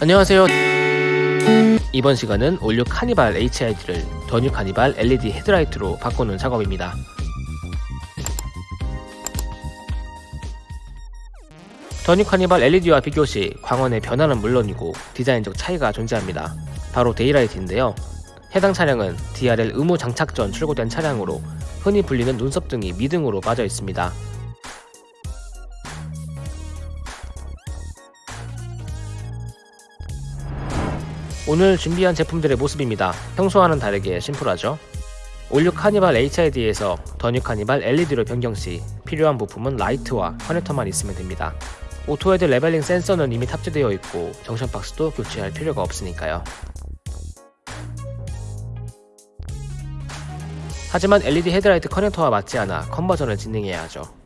안녕하세요. 이번 시간은 올 뉴 카니발 HID를 더뉴 카니발 LED 헤드라이트로 바꾸는 작업입니다. 더뉴 카니발 LED와 비교 시 광원의 변화는 물론이고 디자인적 차이가 존재합니다. 바로 daylight인데요. 해당 차량은 DRL 의무 장착 전 출고된 차량으로 흔히 불리는 눈썹 등이 미등으로 빠져 있습니다 오늘 준비한 제품들의 모습입니다. 평소와는 다르게 심플하죠? 올 뉴 카니발 HID에서 더뉴 카니발 LED로 변경 시 필요한 부품은 라이트와 커넥터만 있으면 됩니다. auto head leveling 센서는 이미 탑재되어 있고 junction 박스도 교체할 필요가 없으니까요. 하지만 LED 헤드라이트 커넥터와 맞지 않아 conversion을 진행해야 하죠.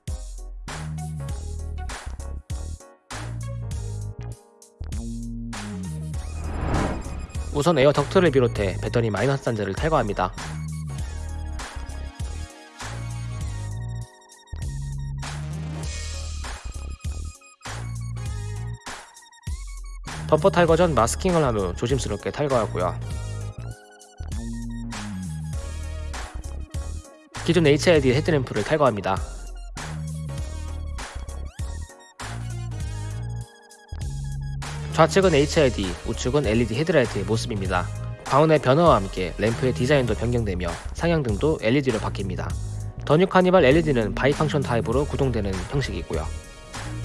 우선 에어 덕트를 비롯해 배터리 마이너스 단자를 탈거합니다. 범퍼 탈거 전 마스킹을 한 후 조심스럽게 탈거하고요. 기존 HID 헤드램프를 탈거합니다. 좌측은 HID, 우측은 LED 헤드라이트의 모습입니다. 광원의 변화와 함께 램프의 디자인도 변경되며 상향등도 LED로 바뀝니다. 더뉴 카니발 LED는 bi-function 타입으로 구동되는 형식이고요.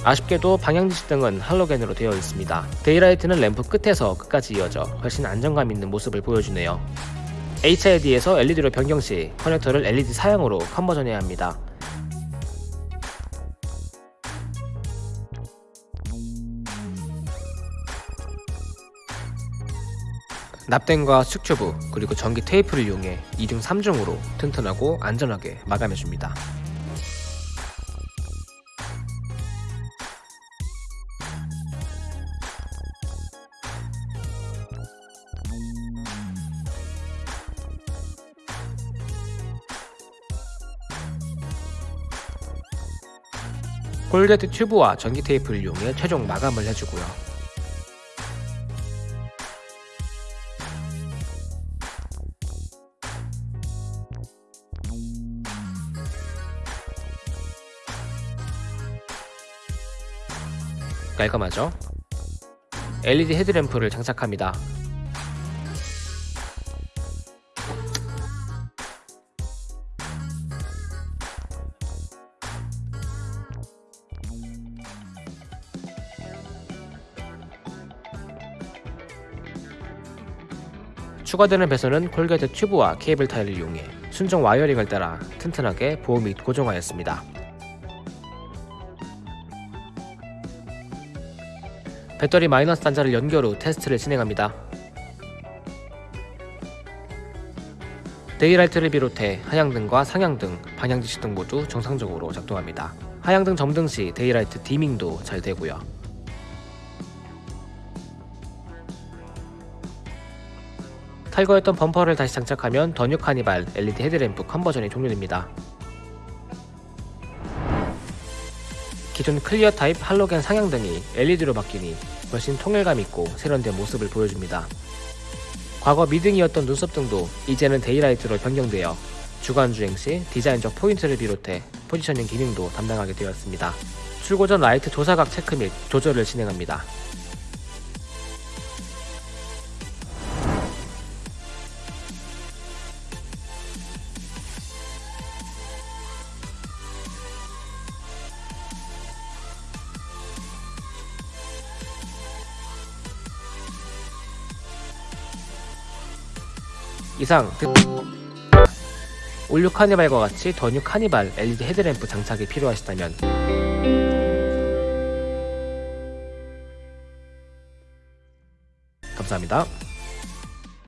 아쉽게도 방향지시등은 할로겐으로 되어 있습니다. daylight는 램프 끝에서 끝까지 이어져 훨씬 안정감 있는 모습을 보여주네요. HID에서 LED로 변경 시 커넥터를 LED 사양으로 conversion해야 합니다. 납땜과 축튜브 그리고 전기 테이프를 이용해 2중 3중으로 튼튼하고 안전하게 마감해줍니다. 콜게트 튜브와 전기 테이프를 이용해 최종 마감을 해주고요. 깔끔하죠? LED 헤드램프를 장착합니다. 추가되는 배선은 corrugate 튜브와 케이블 타이를 이용해 순정 wiring을 따라 튼튼하게 보호 및 고정하였습니다. 배터리 마이너스 단자를 연결 후 테스트를 진행합니다. daylight를 비롯해 하향등과 상향등, 방향지시등 모두 정상적으로 작동합니다. 하향등 점등 시 daylight dimming도 잘 되고요. 탈거했던 범퍼를 다시 장착하면 더뉴 카니발 LED 헤드램프 conversion이 종료됩니다. 기존 clear 타입 할로겐 상향등이 LED로 바뀌니 훨씬 통일감 있고 세련된 모습을 보여줍니다. 과거 미등이었던 눈썹등도 이제는 daylight로 변경되어 주간 주행 시 디자인적 포인트를 비롯해 포지셔닝 기능도 담당하게 되었습니다. 출고 전 라이트 조사각 체크 및 조절을 진행합니다. 이상 올류 카니발과 같이 더뉴 카니발 LED 헤드램프 장착이 필요하시다면 감사합니다.